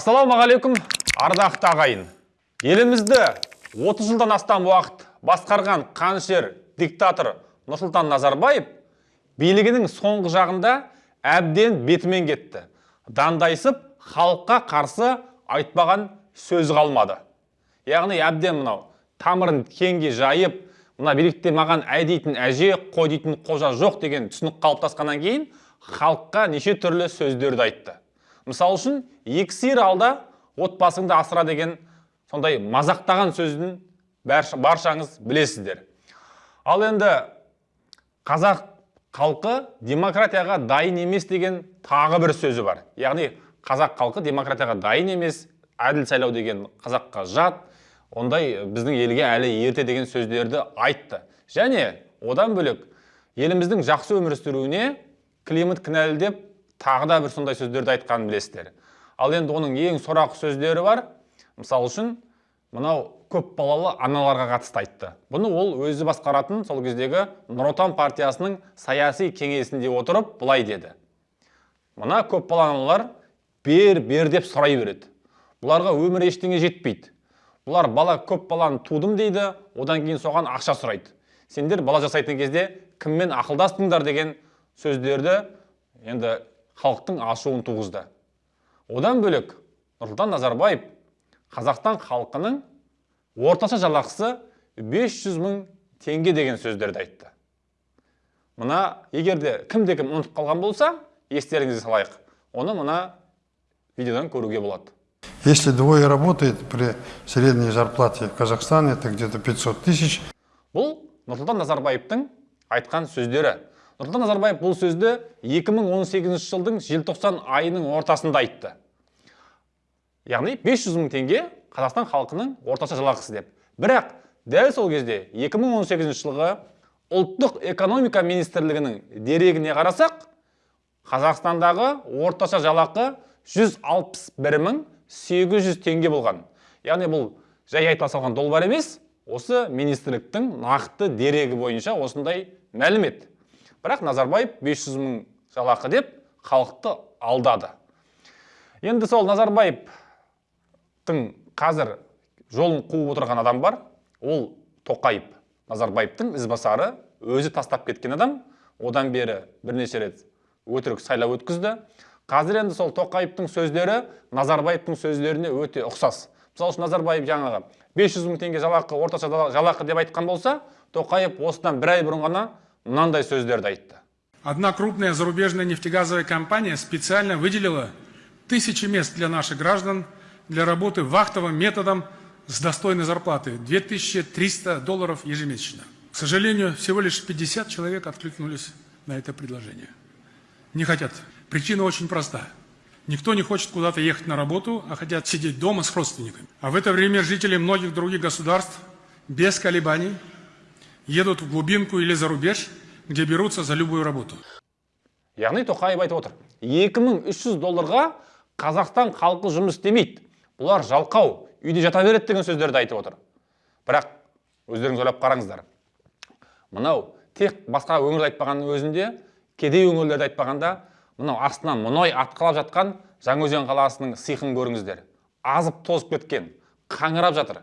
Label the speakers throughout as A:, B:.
A: ассалаумағалейкум ардақты ағайын. Елімізді 30 жылдан астам уақыт басқарған қанішер диктатор нұрсұлтан назарбаев билігінің соңғы жағында әбден бетімен кетті. Дандайсып халыққа қарсы айтпаған сөз қалмады. Яғни әбден мынау тамырын кеңге жайып мына билікте маған әй дейтін әже қой дейтін қожа жоқ деген түсінік қалыптасқаннан кейін халыққа неше түрлі сөздерді айтты. Мысалы үшін екі сиыр алда отбасыңды асыра деген сондай мазақтаған сөзін баршаңыз білесіздер. Ал енді қазақ халқы демократияға дайын емес деген тағы бір сөзі бар. Яғни қазақ халқы демократияға дайын емес әділ сайлау деген қазаққа жат ондай біздің елге әлі ерте деген сөздерді айтты. Және одан бөлек еліміздің жақсы өмір сүруіне климат кінәлі деп тағы да бір сондай сөздерді айтқанын білесіздер. Ал енді оның ең сорақы сөздері бар. Мысалы үшін мынау көп балалы аналарға қатысты айтты. Бұны ол өзі басқаратын сол кездегі нұр отан партиясының саяси кеңесінде отырып былай деді. Мына көп балалы аналар бер бер деп сұрай береді. Бұларға өмір ештеңе жетпейді. Бұлар бала көп баланы тудым дейді одан кейін соған ақша сұрайды. Сендер бала жасайтын кезде кіммен ақылдастыңдар? деген сөздерді енді халықтың ашуын туғызды. Одан бөлек нұрсұлтан назарбаев қазақстан халқының орташа жалақысы 500 мың теңге деген сөздерді айтты. Мына егерде кімде кім ұмытып қалған болса естеріңізге салайық. Оны мына видеодан көруге болады.
B: Если двое работает при средней зарплате в Казахстане, это где-то 500 тысяч.
A: Бұл Нұрсұлтан Назарбаевтың айтқан сөздері. Нұрсұлтан назарбаев бұл сөзді 2018 жылдың желтоқсан айының ортасында айтты. Яғни 500 мың теңге қазақстан халқының орташа жалақысы деп. Бірақ дәл сол кезде 2018 жылғы ұлттық экономика министрлігінің дерегіне қарасақ қазақстандағы орташа жалақы 161 мың 800 теңге болған. Яғни бұл жай айтыла салған долбар емес осы министрліктің нақты дерегі бойынша осындай мәлімет. Бірақ назарбаев 500 мың жалақы деп халықты алдады. Енді сол назарбаевтың қазір жолын қуып отырған адам бар. Ол тоқаев. Назарбаевтың ізбасары өзі тастап кеткен адам. Одан бері бірнеше рет өтірік сайлау өткізді. Қазір енді сол тоқаевтың сөздері назарбаевтың сөздеріне өте ұқсас. Мысалы үшін назарбаев жаңағы 500 мың теңге жалақы орташа жалақы деп айтқан болса тоқаев осыдан бір ай бұрын ғана мынандай сөздерді айтты
C: одна крупная зарубежная нефтегазовая компания специально выделила тысячи мест для наших граждан для работы вахтовым методом с достойной зарплатой 2300 долларов ежемесячно. К сожалению, всего лишь 50 человек откликнулись на это предложение. Не хотят. Причина очень проста. Никто не хочет куда-то ехать на работу, а хотят сидеть дома с родственниками. А в это время жители многих других государств без колебаний едут в глубинку или за рубеж, где берутся за любую работу.
A: яғни тоқаев айтып отыр 2300 долларға қазақстан халқы жұмыс істемейді. Бұлар жалқау үйде жата береді деген сөздерді айтып отыр. Бірақ өздеріңіз ойлап қараңыздар. Мынау тек басқа өңірді айтпағанның өзінде кедей өңірлерді айтпағанда мынау астынан мұнай атқылап жатқан жаңаөзен қаласының сиқын көріңіздер. Азып тозып кеткен қаңырап жатыр.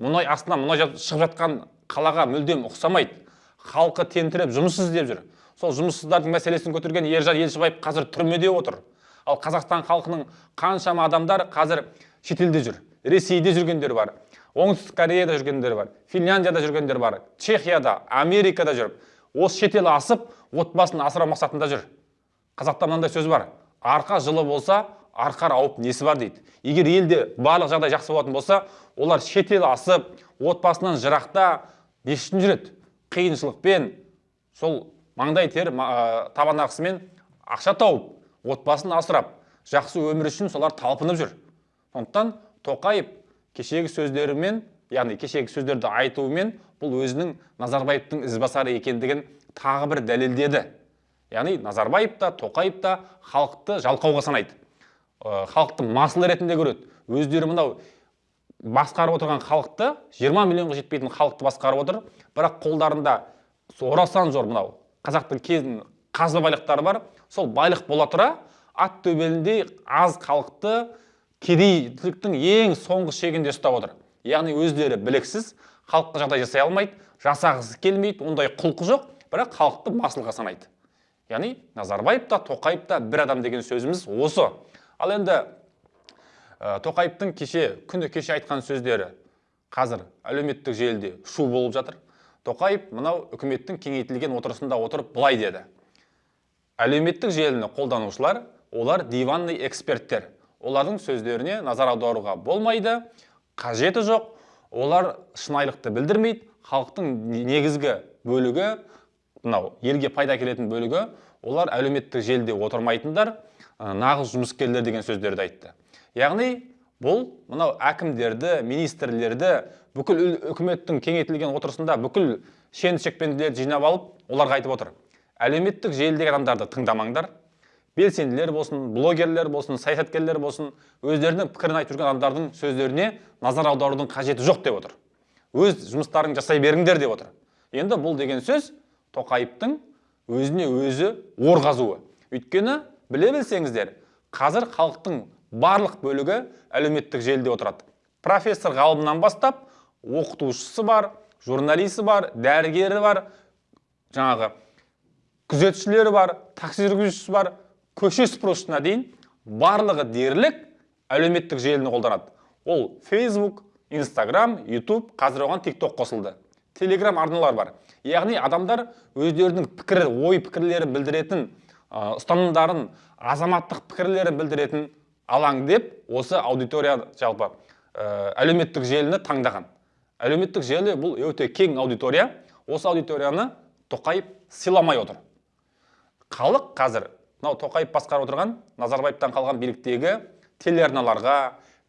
A: Мұнай астынан мұнай шығып жатқан қалаға мүлдем ұқсамайды. Халқы тентіреп жұмыссыз іздеп жүр. Сол жұмыссыздардың мәселесін көтерген ержан елшібаев қазір түрмеде отыр. Ал қазақстан халқының қаншама адамдар қазір шетелде жүр. Ресейде жүргендер бар оңтүстік кореяда жүргендер бар финляндияда жүргендер бар чехияда америкада жүріп осы шетел асып отбасын асырау мақсатында жүр. Қазақта мынандай сөз бар. Арқа жылы болса арқар ауып несі бар дейді. Егер елде барлық жағдай жақсы болатын болса олар шетел асып отбасынан жырақта не үшін жүреді? Қиыншылықпен сол маңдай тер табан ақысымен ақша тауып отбасын асырап жақсы өмір үшін солар талпынып жүр. Сондықтан тоқаев кешегі сөздерімен яғни кешегі сөздерді айтуымен бұл өзінің назарбаевтың ізбасары екендігін тағы бір дәлелдеді. Яғни назарбаев та тоқаев та халықты жалқауға санайды. Халықты масыл ретінде көреді. Өздері мынау басқарып отырған халықты 20 миллионға жетпейтін халықты басқарып отыр. Бірақ қолдарында орасан зор мынау қазақтың кезін қазба байлықтары бар. Сол байлық бола тұра ат төбеліндей аз халықты кедейліктің ең соңғы шегінде ұстап отыр. Яғни өздері біліксіз халыққа жағдай жасай алмайды жасағысы келмейді ондай құлқы жоқ бірақ халықты масылға санайды. Яғни назарбаев та тоқаев та бір адам деген сөзіміз осы. Ал енді тоқаевтың кеше күні кеше айтқан сөздері қазір әлеуметтік желіде шу болып жатыр. Тоқаев мынау үкіметтің кеңейтілген отырысында отырып былай деді. Әлеуметтік желіні қолданушылар олар диванный эксперттер. Олардың сөздеріне назар аударуға болмайды қажеті жоқ. Олар шынайылықты білдірмейді халықтың негізгі бөлігі мынау елге пайда әкелетін бөлігі олар әлеуметтік желіде отырмайтындар нағыз жұмыскерлер деген сөздерді айтты. Яғни бұл мынау әкімдерді министрлерді бүкіл үкіметтің кеңейтілген отырысында бүкіл шен шекпенділерді жинап алып оларға айтып отыр. Әлеуметтік желідегі адамдарды тыңдамаңдар. Белсенділер болсын блогерлер болсын саясаткерлер болсын өздерінің пікірін айтып жүрген адамдардың сөздеріне назар аударудың қажеті жоқ деп отыр. Өз жұмыстарың жасай беріңдер деп отыр. Енді бұл деген сөз тоқаевтың өзіне өзі ор қазуы өйткені біле білсеңіздер қазір халықтың барлық бөлігі әлеуметтік желіде отырады. Профессор ғалымнан бастап оқытушысы бар журналисі бар дәрігері бар жаңағы күзетшілері бар такси жүргізушісі бар көше сыпырушысына дейін барлығы дерлік әлеуметтік желіні қолданады. Ол фейсбук инстаграм ютуб қазір оған тикток қосылды. Телеграм арналар бар. Яғни адамдар өздерінің пікір ой пікірлерін білдіретін ұстанымдарын азаматтық пікірлерін білдіретін алаң деп осы аудитория жалпы ә, әлеуметтік желіні таңдаған. Әлеуметтік желі бұл өте кең аудитория. Осы аудиторияны тоқаев сыйламай отыр. Халық қазір мынау тоқаев басқарып отырған назарбаевтан қалған биліктегі телеарналарға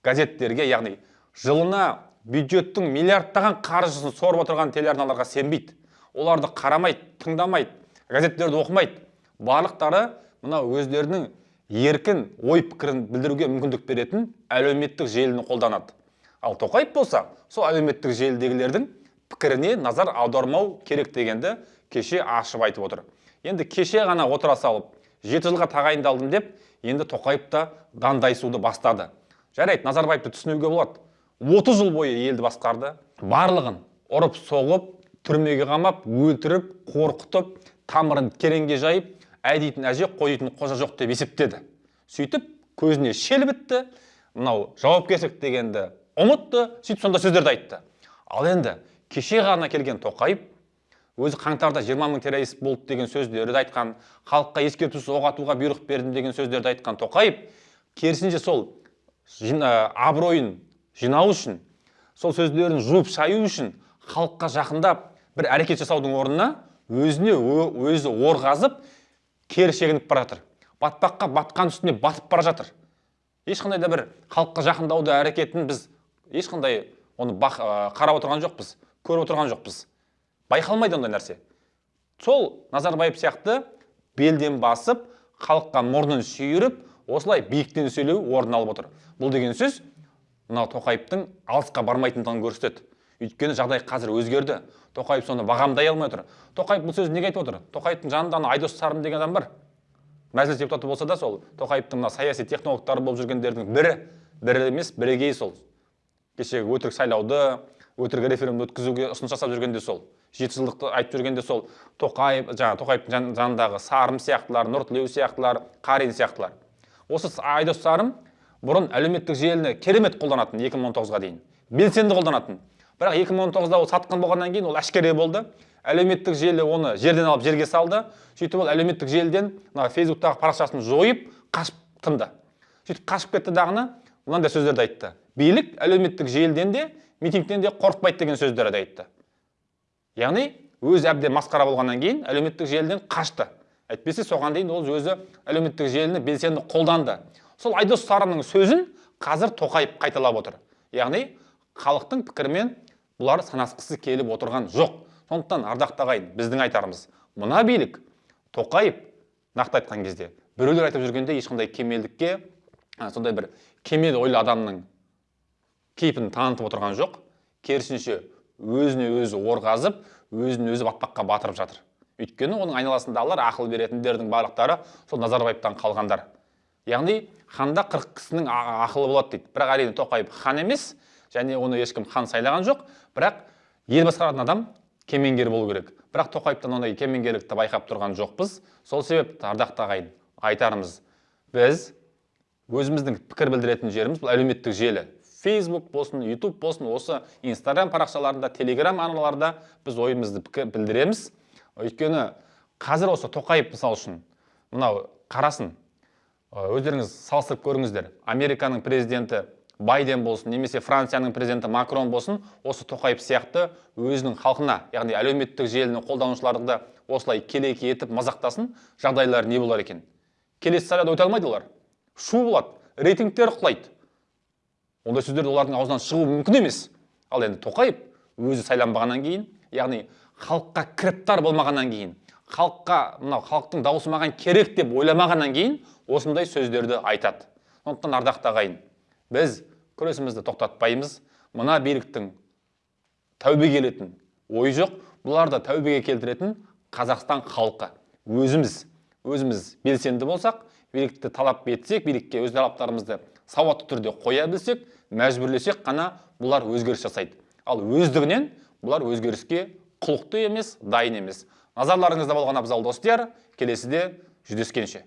A: газеттерге яғни жылына бюджеттің миллиардтаған қаржысын сорып отырған телеарналарға сенбейді. Оларды қарамайды тыңдамайды газеттерді оқымайды. Барлықтары мынау өздерінің еркін ой пікірін білдіруге мүмкіндік беретін әлеуметтік желіні қолданады. Ал тоқаев болса сол әлеуметтік желідегілердің пікіріне назар аудармау керек дегенді кеше ашып айтып отыр. Енді кеше ғана отыра салып жеті жылға тағайындалдым деп енді тоқаев та дандайсуды бастады. Жарайды назарбаевты түсінуге болады. 30 жыл бойы елді басқарды барлығын ұрып соғып түрмеге қамап өлтіріп қорқытып тамырын тереңге жайып әй дейтін әже қой дейтін қожа жоқ деп есептеді. Сөйтіп көзіне шел бітті мынау жауапкершілік дегенді ұмытты сөйтіп сондай сөздерді айтты. Ал енді кеше ғана келген тоқаев өзі қаңтарда 20 мың террорист болды деген сөздерді айтқан халыққа ескертусіз оқ атуға бұйрық бердім деген сөздерді айтқан тоқаев керісінше сол жин- ә, абыройын жинау үшін сол сөздерін жуып шаю үшін халыққа жақындап бір әрекет жасаудың орнына өзіне өзі ор қазып кері шегініп бара жатыр. Батпаққа батқан үстіне батып бара жатыр. Ешқандай да бір халыққа жақындауды әрекетін біз ешқандай оны қарап отырған жоқпыз көріп отырған жоқпыз. Байқалмайды ондай нәрсе. Сол назарбаев сияқты белден басып халыққа мұрнын шүйіріп осылай биіктен сөйлеу орын алып отыр. Бұл деген сөз мынау тоқаевтың алысқа бармайтындығын көрсетеді. Өйткені жағдай қазір өзгерді. Тоқаев соны бағамдай алмай отыр. Тоқаев бұл сөзді неге айтып отыр? Тоқаевтың жанында ана айдос сарым деген адам бар. Мәжіліс депутаты болса да сол. Тоқаевтың мына саяси технологтары болып жүргендердің бірі. Бірі емес бірегейі сол. Кешегі өтірік сайлауды өтірік референдум өткізуге ұсыныс жасап жүргенде сол. Жеті жылдықты айтып жүргенде сол. Тоқаев жаңағы тоқаевтың жан- жанындағы сарым сияқтылар нұртілеу сияқтылар қарин сияқтылар. Осы айдос сарым бұрын әлеуметтік желіні керемет қолданатын 2019-ға дейін. Белсенді қолданатын. Бірақ 2019-да ол сатқын болғаннан кейін ол әшкере болды. Әлеуметтік желі оны жерден алып жерге салды. Сөйтіп ол әлеуметтік желіден мына фейсбуктағы парақшасын жойып қашып тынды. Сөйтіп қашып кетті дағыны мынандай сөздерді айтты. Билік әлеуметтік желіден де митингтен де қорықпайды деген сөздерді айтты. Яғни өзі әбден масқара болғаннан кейін әлеуметтік желіден қашты. Әйтпесе соған дейін ол өзі әлеуметтік желіні белсенді қолданды. Сол айдос сарымның сөзін қазір тоқаев қайталап отыр. Яғни халықтың пікірімен бұлар санасқысы келіп отырған жоқ. Сондықтан ардақты ағайын біздің айтарымыз. Мына билік тоқаев нақты айтқан кезде біреулер айтып жүргенде ешқандай кемелдікке а, сондай бір кемел ойлы адамның кейпін танытып отырған жоқ. Керісінше өзіне өзі ор қазып өзін өзі батпаққа батырып жатыр. Өйткені оның айналасындағылар ақыл беретіндердің барлықтары сол назарбаевтан қалғандар. Яғни ханда қырық кісінің ақылы болады дейді. Бірақ әрине тоқаев хан емес және оны ешкім хан сайлаған жоқ. Бірақ ел басқаратын адам кемеңгер болу керек. Бірақ тоқаевтан ондай кемеңгерлікті байқап тұрған жоқпыз. Сол себепті ардақты ағайын айтарымыз біз өзіміздің пікір білдіретін жеріміз бұл әлеуметтік желі. Фейсбук болсын ютуб болсын осы инстаграм парақшаларында телеграм арналарда біз ойымызды пікір білдіреміз. Өйткені қазір осы тоқаев мысалы үшін мынау қарасын өздеріңіз салыстырып көріңіздер. Американың президенті байден болсын немесе францияның президенті макрон болсын осы тоқаев сияқты өзінің халқына яғни әлеуметтік желіні қолданушыларды осылай келеке етіп мазақтасын жағдайлары не болар екен? Келесі сайлауда өте алмайды олар. Шу болады рейтингтері құлайды. Ондай сөздер олардың аузынан шығуы мүмкін емес. Ал енді тоқаев өзі сайланбағаннан кейін яғни халыққа кіріптар болмағаннан кейін халыққа мынау халықтың дауысы маған керек деп ойламағаннан кейін осындай сөздерді айтады. Сондықтан ардақты ағайын біз күресімізді тоқтатпаймыз. Мына биліктің тәубеге келетін ойы жоқ. Бұларды тәубеге келтіретін қазақстан халқы. Өзіміз өзіміз белсенді болсақ билікті талап етсек билікке өз талаптарымызды сауатты түрде қоя білсек мәжбүрлесек қана бұлар өзгеріс жасайды. Ал өздігінен бұлар өзгеріске құлықты емес дайын емес. Назарларыңызда болған абзал достияр келесіде жүздескенше.